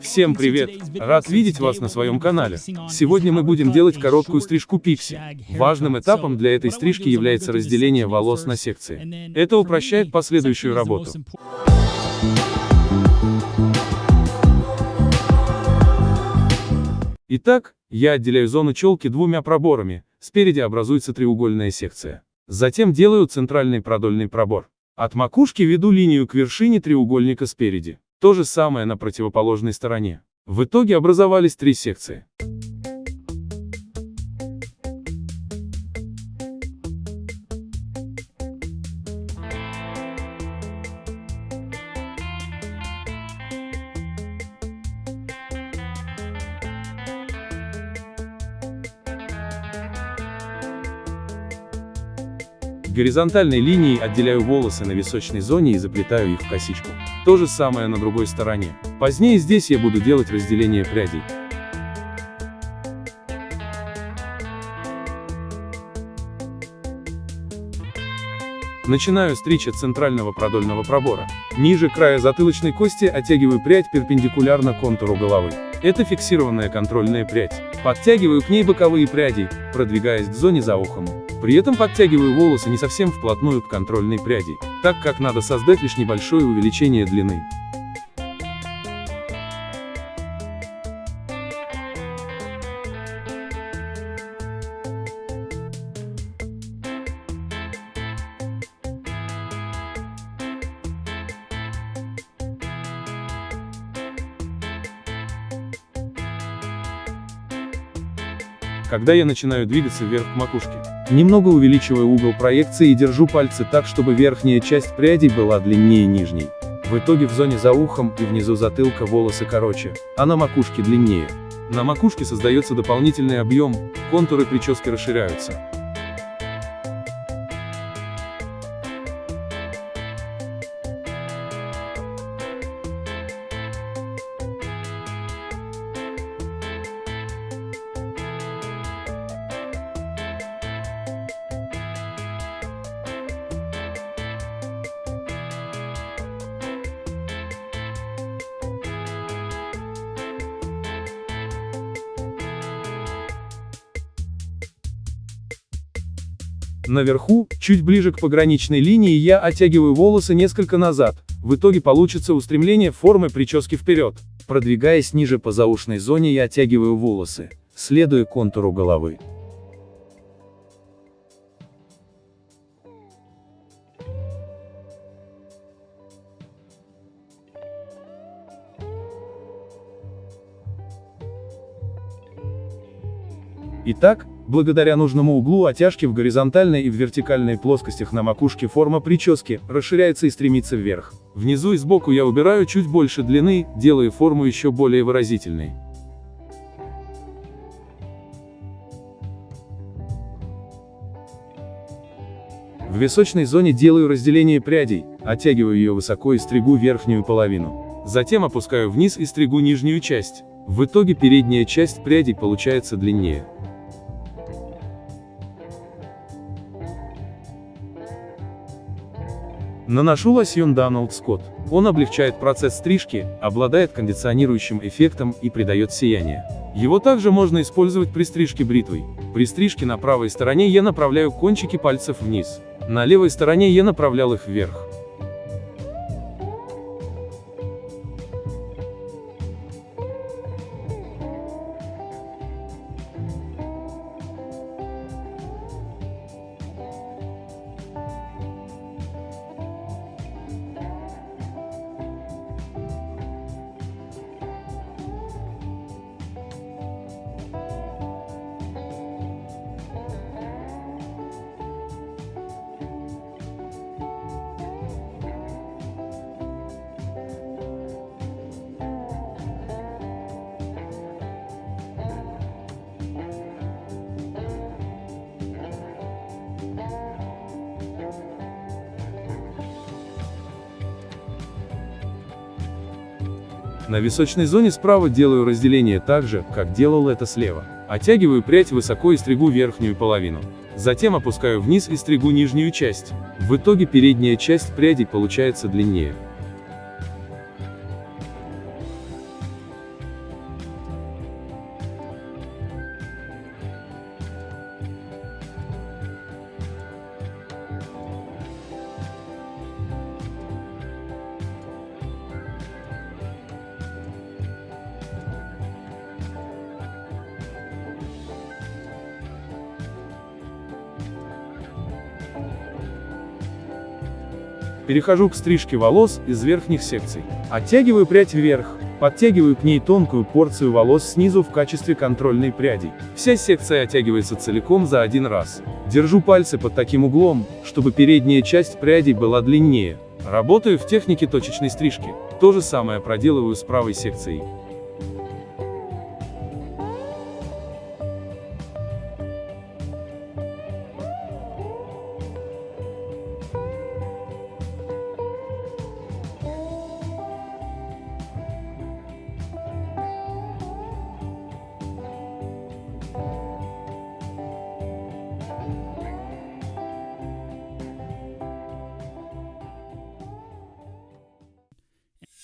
Всем привет! Рад видеть вас на своем канале. Сегодня мы будем делать короткую стрижку пикси. Важным этапом для этой стрижки является разделение волос на секции. Это упрощает последующую работу. Итак, я отделяю зону челки двумя проборами, спереди образуется треугольная секция. Затем делаю центральный продольный пробор. От макушки веду линию к вершине треугольника спереди. То же самое на противоположной стороне. В итоге образовались три секции. Горизонтальной линией отделяю волосы на височной зоне и заплетаю их в косичку. То же самое на другой стороне. Позднее здесь я буду делать разделение прядей. Начинаю стричь от центрального продольного пробора. Ниже края затылочной кости оттягиваю прядь перпендикулярно контуру головы. Это фиксированная контрольная прядь. Подтягиваю к ней боковые пряди, продвигаясь к зоне за ухом. При этом подтягиваю волосы не совсем вплотную к контрольной пряди, так как надо создать лишь небольшое увеличение длины. Когда я начинаю двигаться вверх к макушке, немного увеличиваю угол проекции и держу пальцы так, чтобы верхняя часть прядей была длиннее нижней. В итоге в зоне за ухом и внизу затылка волосы короче, а на макушке длиннее. На макушке создается дополнительный объем, контуры прически расширяются. Наверху, чуть ближе к пограничной линии я оттягиваю волосы несколько назад, в итоге получится устремление формы прически вперед. Продвигаясь ниже по заушной зоне я оттягиваю волосы, следуя контуру головы. Итак, благодаря нужному углу оттяжки в горизонтальной и в вертикальной плоскостях на макушке форма прически расширяется и стремится вверх. Внизу и сбоку я убираю чуть больше длины, делая форму еще более выразительной. В височной зоне делаю разделение прядей, оттягиваю ее высоко и стригу верхнюю половину. Затем опускаю вниз и стригу нижнюю часть. В итоге передняя часть прядей получается длиннее. Наношу лосьон Donald Scott. Он облегчает процесс стрижки, обладает кондиционирующим эффектом и придает сияние. Его также можно использовать при стрижке бритвой. При стрижке на правой стороне я направляю кончики пальцев вниз. На левой стороне я направлял их вверх. На височной зоне справа делаю разделение так же, как делал это слева. Оттягиваю прядь высоко и стригу верхнюю половину. Затем опускаю вниз и стригу нижнюю часть. В итоге передняя часть прядей получается длиннее. Перехожу к стрижке волос из верхних секций. Оттягиваю прядь вверх, подтягиваю к ней тонкую порцию волос снизу в качестве контрольной пряди. Вся секция оттягивается целиком за один раз. Держу пальцы под таким углом, чтобы передняя часть прядей была длиннее. Работаю в технике точечной стрижки. То же самое проделываю с правой секцией.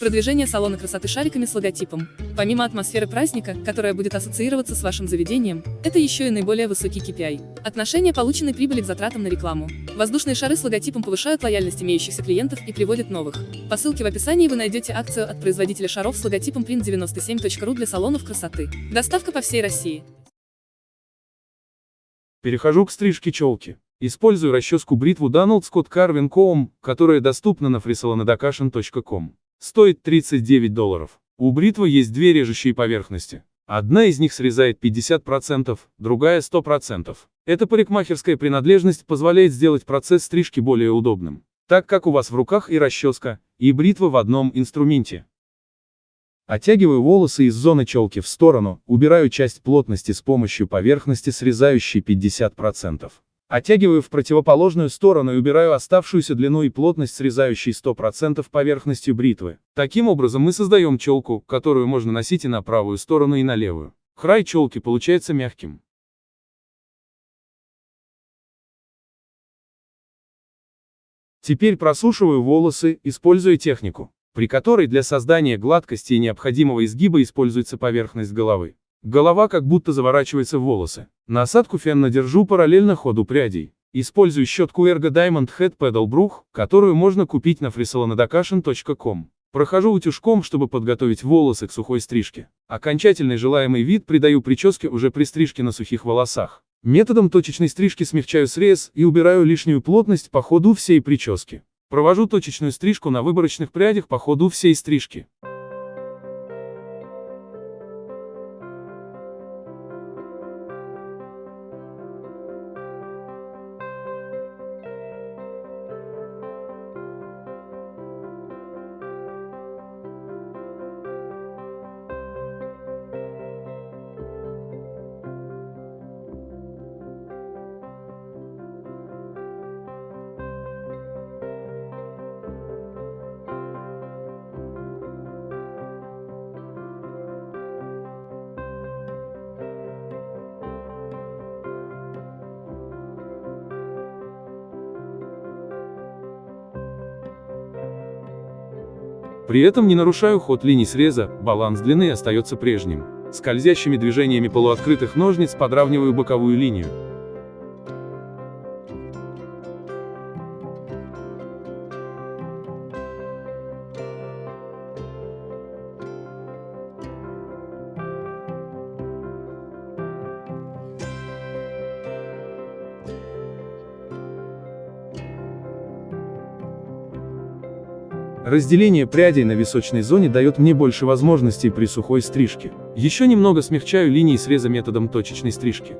Продвижение салона красоты шариками с логотипом. Помимо атмосферы праздника, которая будет ассоциироваться с вашим заведением, это еще и наиболее высокий KPI. Отношение полученной прибыли к затратам на рекламу. Воздушные шары с логотипом повышают лояльность имеющихся клиентов и приводят новых. По ссылке в описании вы найдете акцию от производителя шаров с логотипом print97.ru для салонов красоты. Доставка по всей России. Перехожу к стрижке челки. Использую расческу бритву Donald Scott Carvin Comb, которая доступна на frisolonadakashin.com. Стоит 39 долларов. У бритвы есть две режущие поверхности. Одна из них срезает 50%, другая 100%. Эта парикмахерская принадлежность позволяет сделать процесс стрижки более удобным, так как у вас в руках и расческа, и бритва в одном инструменте. Оттягиваю волосы из зоны челки в сторону, убираю часть плотности с помощью поверхности, срезающей 50%. Оттягиваю в противоположную сторону и убираю оставшуюся длину и плотность срезающей 100% поверхностью бритвы. Таким образом мы создаем челку, которую можно носить и на правую сторону, и на левую. Край челки получается мягким. Теперь просушиваю волосы, используя технику, при которой для создания гладкости и необходимого изгиба используется поверхность головы. Голова как будто заворачивается в волосы. Насадку фена держу параллельно ходу прядей. Использую щетку Ergo Diamond Head Pedal Brush, которую можно купить на frisolonadakashin.com. Прохожу утюжком, чтобы подготовить волосы к сухой стрижке. Окончательный желаемый вид придаю прическе уже при стрижке на сухих волосах. Методом точечной стрижки смягчаю срез и убираю лишнюю плотность по ходу всей прически. Провожу точечную стрижку на выборочных прядях по ходу всей стрижки. При этом не нарушаю ход линий среза, баланс длины остается прежним. Скользящими движениями полуоткрытых ножниц подравниваю боковую линию. Разделение прядей на височной зоне дает мне больше возможностей при сухой стрижке. Еще немного смягчаю линии среза методом точечной стрижки.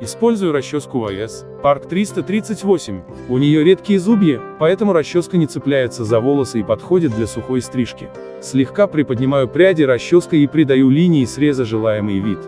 Использую расческу ВС, Park 338. У нее редкие зубья, поэтому расческа не цепляется за волосы и подходит для сухой стрижки. Слегка приподнимаю пряди расческой и придаю линии среза желаемый вид.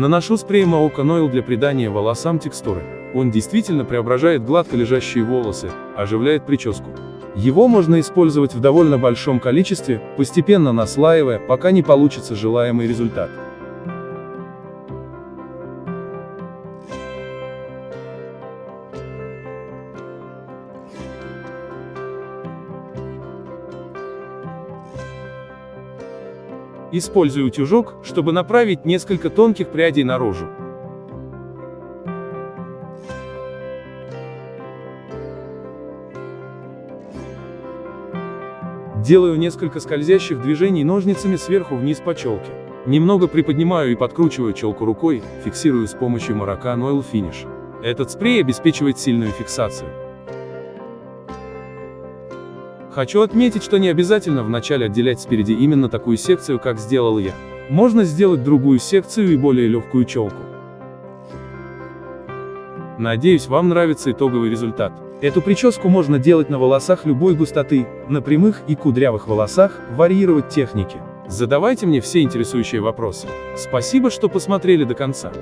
Наношу спрей Maoka Oil для придания волосам текстуры. Он действительно преображает гладко лежащие волосы, оживляет прическу. Его можно использовать в довольно большом количестве, постепенно наслаивая, пока не получится желаемый результат. Использую утюжок, чтобы направить несколько тонких прядей наружу. Делаю несколько скользящих движений ножницами сверху вниз по челке. Немного приподнимаю и подкручиваю челку рукой, фиксирую с помощью Maracan Oil Finish. Этот спрей обеспечивает сильную фиксацию. Хочу отметить, что не обязательно вначале отделять спереди именно такую секцию, как сделал я. Можно сделать другую секцию и более легкую челку. Надеюсь, вам нравится итоговый результат. Эту прическу можно делать на волосах любой густоты, на прямых и кудрявых волосах, варьировать техники. Задавайте мне все интересующие вопросы. Спасибо, что посмотрели до конца.